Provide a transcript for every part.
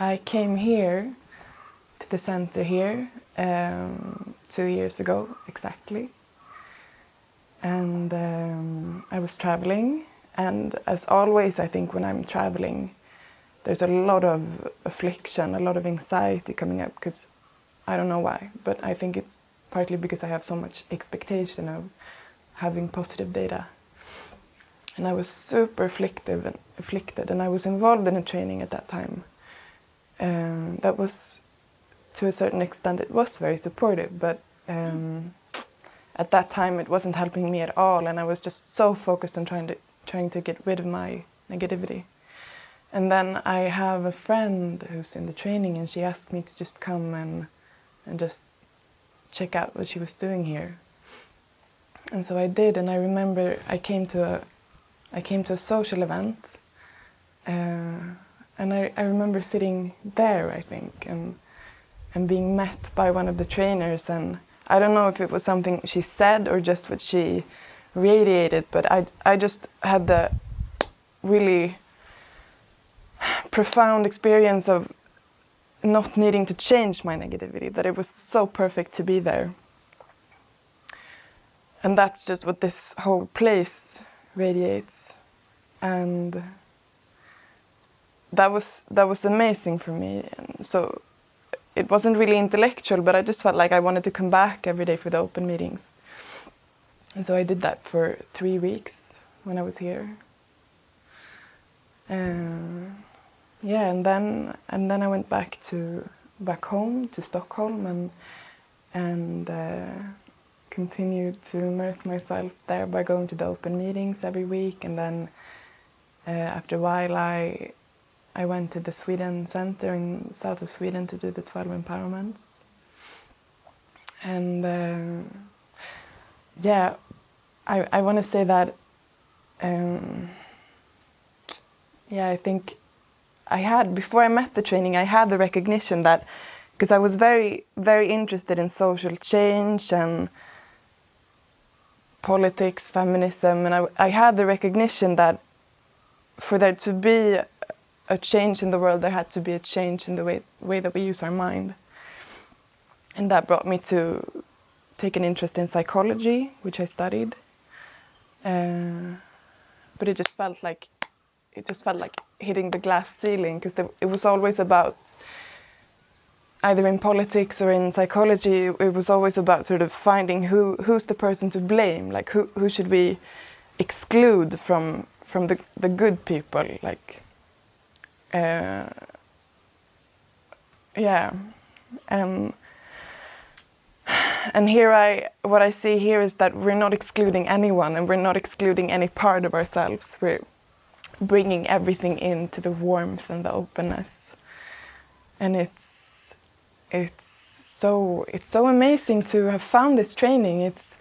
I came here to the center here um, two years ago exactly. And um, I was traveling and as always I think when I'm traveling there's a lot of affliction, a lot of anxiety coming up because I don't know why, but I think it's partly because I have so much expectation of having positive data. And I was super afflicted and, afflicted, and I was involved in a training at that time. Um, that was, to a certain extent, it was very supportive, but um, at that time it wasn't helping me at all, and I was just so focused on trying to trying to get rid of my negativity. And then I have a friend who's in the training, and she asked me to just come and and just check out what she was doing here. And so I did, and I remember I came to a, I came to a social event, uh, and I, I remember sitting there, I think, and and being met by one of the trainers, and I don't know if it was something she said or just what she radiated, but I I just had the really profound experience of not needing to change my negativity, that it was so perfect to be there. And that's just what this whole place radiates. And that was that was amazing for me. And so it wasn't really intellectual, but I just felt like I wanted to come back every day for the open meetings. And so I did that for three weeks when I was here. Um, yeah, and then and then I went back to back home to Stockholm and and uh, continued to immerse myself there by going to the open meetings every week, and then uh, after a while I I went to the Sweden Center in south of Sweden to do the 12 empowerments. And uh, yeah, I, I want to say that, um, yeah, I think I had, before I met the training, I had the recognition that, because I was very, very interested in social change and politics, feminism, and I, I had the recognition that for there to be a change in the world, there had to be a change in the way, way that we use our mind. And that brought me to take an interest in psychology, which I studied. Uh, but it just felt like it just felt like hitting the glass ceiling because it was always about either in politics or in psychology it was always about sort of finding who who's the person to blame like who who should we exclude from from the the good people like uh, yeah um, and here I what I see here is that we're not excluding anyone and we're not excluding any part of ourselves we're bringing everything into the warmth and the openness. And it's it's so it's so amazing to have found this training. It's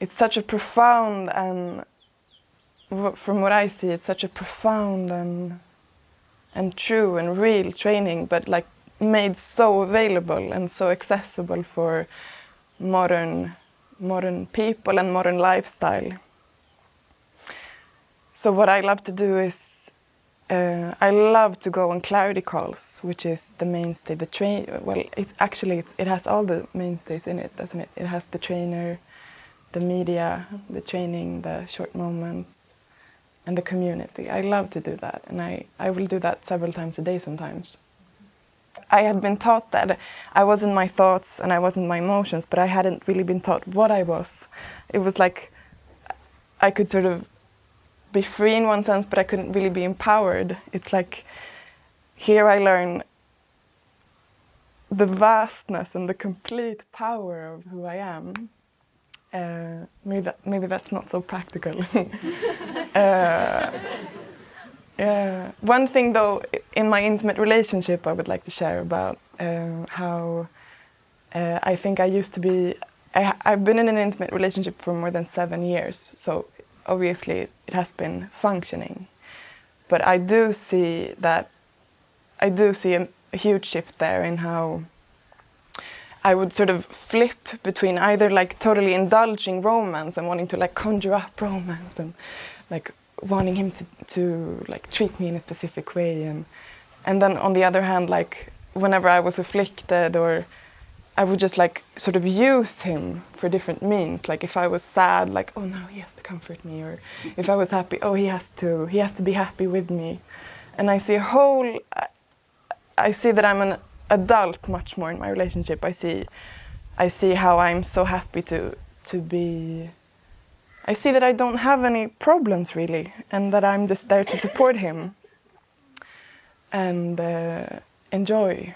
it's such a profound and from what I see, it's such a profound and and true and real training, but like made so available and so accessible for modern modern people and modern lifestyle. So what I love to do is uh, I love to go on clarity calls, which is the mainstay. The train, well, it's actually it's, it has all the mainstays in it, doesn't it? It has the trainer, the media, the training, the short moments, and the community. I love to do that, and I I will do that several times a day sometimes. I had been taught that I wasn't my thoughts and I wasn't my emotions, but I hadn't really been taught what I was. It was like I could sort of be free in one sense, but I couldn't really be empowered. It's like here I learn the vastness and the complete power of who I am. Uh, maybe, that, maybe that's not so practical. uh, yeah. One thing though, in my intimate relationship, I would like to share about uh, how uh, I think I used to be, I, I've been in an intimate relationship for more than seven years, so obviously it has been functioning. But I do see that, I do see a, a huge shift there in how I would sort of flip between either like totally indulging romance and wanting to like conjure up romance and like wanting him to, to like treat me in a specific way and and then on the other hand, like whenever I was afflicted or I would just like sort of use him for different means. Like if I was sad, like oh no, he has to comfort me, or if I was happy, oh he has to, he has to be happy with me. And I see a whole, I see that I'm an adult much more in my relationship. I see, I see how I'm so happy to to be. I see that I don't have any problems really, and that I'm just there to support him and uh, enjoy